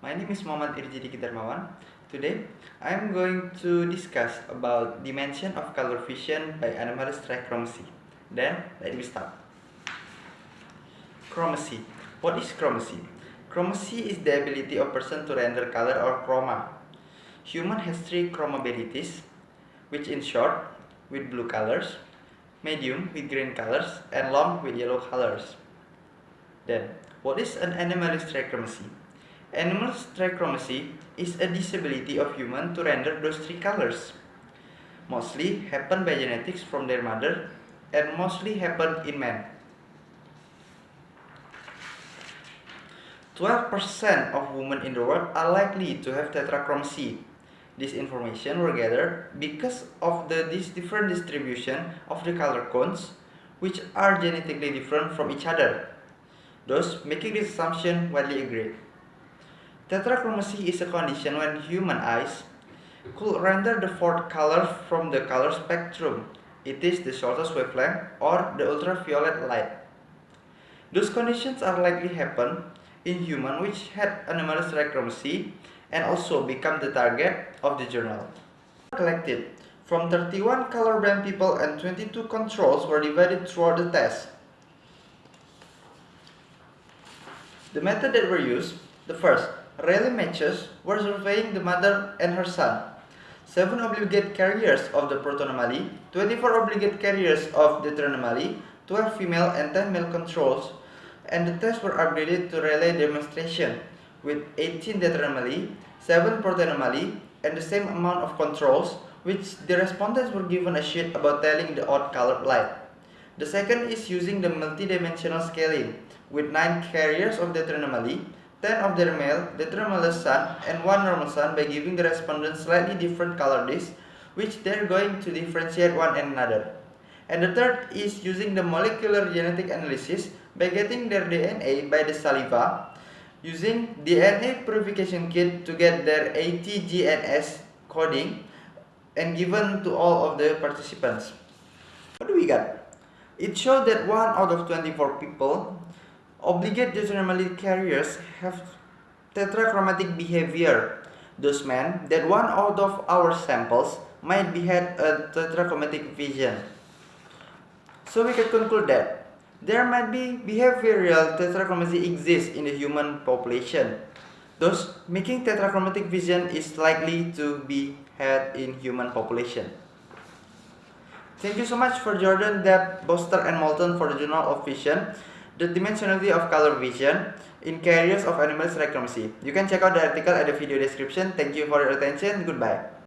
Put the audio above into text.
My name is Muhammad Irjidi Kidarmawan. Today, I am going to discuss about dimension of color vision by anomalous trichromacy. Then, let me start. Chromacy. What is chromacy? Chromacy is the ability of person to render color or chroma. Human has three chromabilities, which in short, with blue colors, medium with green colors, and long with yellow colors. Then, what is an anomalous trichromacy? Anomalous trichromacy is a disability of human to render those three colors. Mostly happen by genetics from their mother and mostly happen in men. 12% of women in the world are likely to have tetrachromacy. This information were gathered because of the this different distribution of the color cones which are genetically different from each other. Thus, making this assumption widely agreed. Tetrachromacy is a condition when human eyes could render the fourth color from the color spectrum. It is the shortest wavelength or the ultraviolet light. Those conditions are likely happen in human which had anomalous tetrachromacy and also become the target of the journal. Collected from 31 colorblind people and 22 controls were divided throughout the test. The method that were used, the first, Rayleigh matches were surveying the mother and her son. 7 obligate carriers of the protanomaly, 24 obligate carriers of the anomaly, 12 female and 10 male controls, and the tests were upgraded to Rayleigh demonstration with 18 anomaly, 7 protanomaly, and the same amount of controls, which the respondents were given a sheet about telling the odd colored light. The second is using the multidimensional scaling, with 9 carriers of the anomaly, 10 of their male, the anomalous sun, and 1 normal sun by giving the respondents slightly different color discs, which they're going to differentiate one another. And the third is using the molecular genetic analysis by getting their DNA by the saliva, using DNA purification kit to get their ATGNS coding and given to all of the participants. What do we got? It showed that 1 out of 24 people Obligate determinate carriers have tetrachromatic behavior. Those meant that one out of our samples might be had a tetrachromatic vision. So we can conclude that there might be behavioral tetrachromacy exists in the human population. Thus, making tetrachromatic vision is likely to be had in human population. Thank you so much for Jordan, Deeb, Bosten, and Mollon for the Journal of Vision the dimensionality of color vision in carriers of anomalous trichromacy. You can check out the article at the video description. Thank you for your attention. Goodbye.